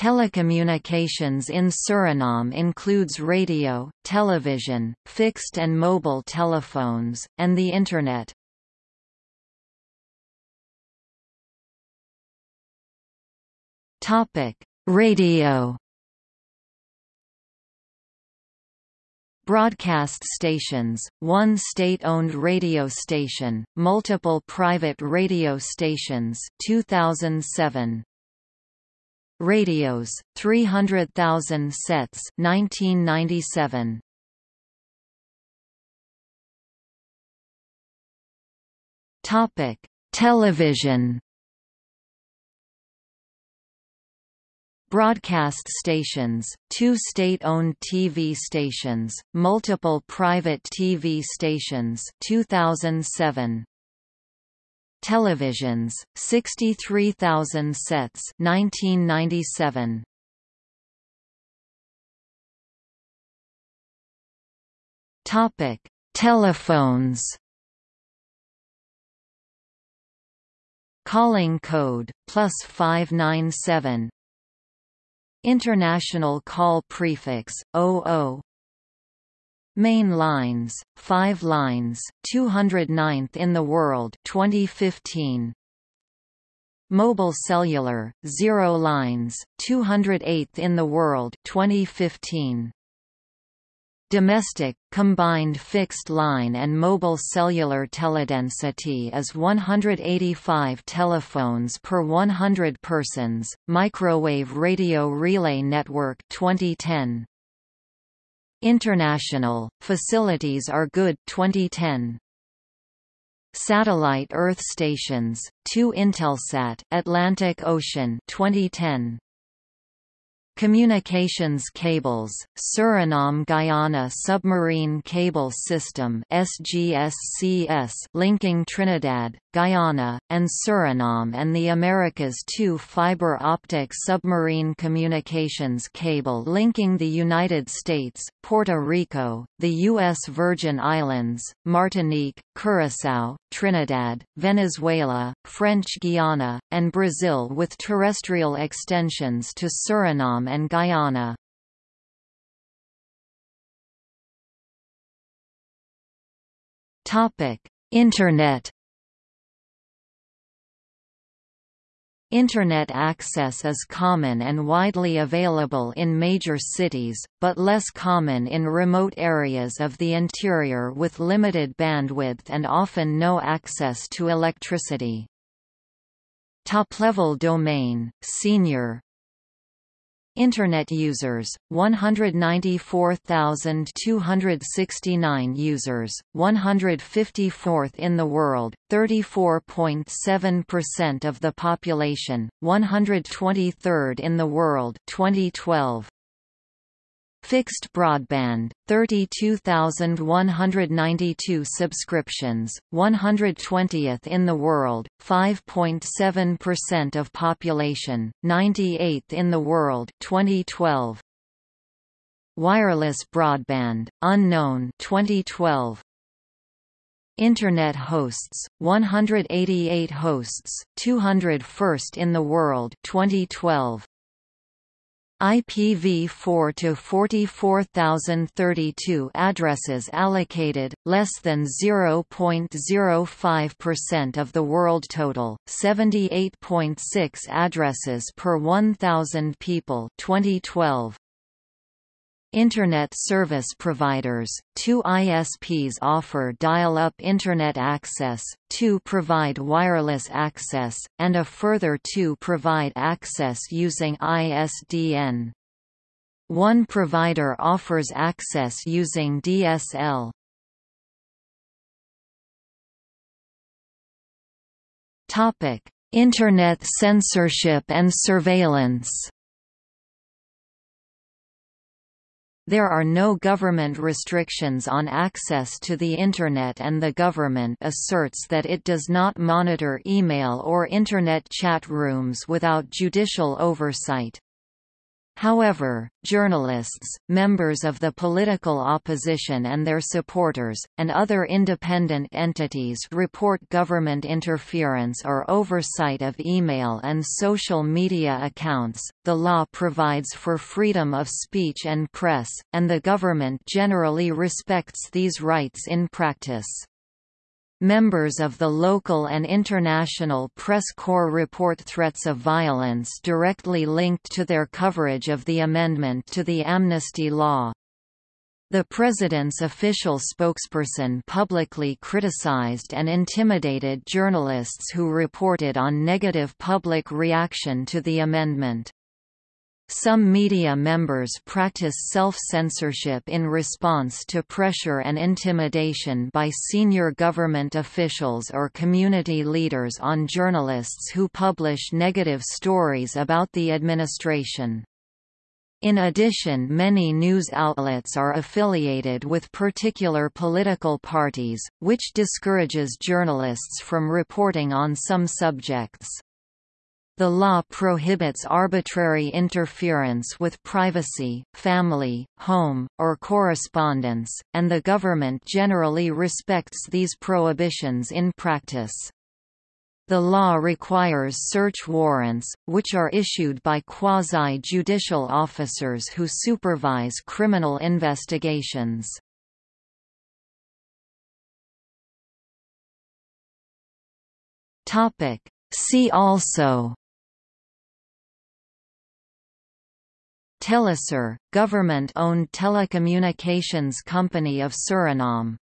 Telecommunications in Suriname includes radio, television, fixed and mobile telephones, and the Internet. Radio Broadcast stations, one state-owned radio station, multiple private radio stations 2007. Radios, 300,000 sets 1997. Topic: Television. Broadcast stations, two state-owned TV stations, multiple private TV stations 2007 televisions, 63,000 sets 1997. Topic: Telephones. Calling code plus 597. International call prefix 00 Main lines, 5 lines, 209th in the world 2015. Mobile cellular, 0 lines, 208th in the world 2015. Domestic, combined fixed line and mobile cellular teledensity is 185 telephones per 100 persons. Microwave radio relay network 2010. International, facilities are good 2010. Satellite Earth stations, 2 Intelsat Atlantic Ocean 2010. Communications cables, Suriname-Guyana Submarine Cable System SGSCS linking Trinidad, Guyana, and Suriname and the Americas two fiber optic submarine communications cable linking the United States, Puerto Rico, the U.S. Virgin Islands, Martinique, Curaçao, Trinidad, Venezuela, French Guiana, and Brazil with terrestrial extensions to Suriname and Guyana. Internet Internet access is common and widely available in major cities, but less common in remote areas of the interior with limited bandwidth and often no access to electricity. Top-level domain, senior, Internet users, 194,269 users, 154th in the world, 34.7% of the population, 123rd in the world 2012. Fixed broadband, 32,192 subscriptions, 120th in the world, 5.7% of population, 98th in the world 2012. Wireless broadband, unknown 2012. Internet hosts, 188 hosts, 201st in the world 2012. IPv4 to 44032 addresses allocated, less than 0.05% of the world total, 78.6 addresses per 1,000 people 2012. Internet service providers, two ISPs offer dial-up Internet access, two provide wireless access, and a further two provide access using ISDN. One provider offers access using DSL. Internet censorship and surveillance There are no government restrictions on access to the Internet and the government asserts that it does not monitor email or Internet chat rooms without judicial oversight. However, journalists, members of the political opposition and their supporters, and other independent entities report government interference or oversight of email and social media accounts. The law provides for freedom of speech and press, and the government generally respects these rights in practice. Members of the local and international press corps report threats of violence directly linked to their coverage of the amendment to the amnesty law. The president's official spokesperson publicly criticized and intimidated journalists who reported on negative public reaction to the amendment. Some media members practice self-censorship in response to pressure and intimidation by senior government officials or community leaders on journalists who publish negative stories about the administration. In addition many news outlets are affiliated with particular political parties, which discourages journalists from reporting on some subjects. The law prohibits arbitrary interference with privacy, family, home, or correspondence, and the government generally respects these prohibitions in practice. The law requires search warrants, which are issued by quasi-judicial officers who supervise criminal investigations. See also Telesur, government-owned telecommunications company of Suriname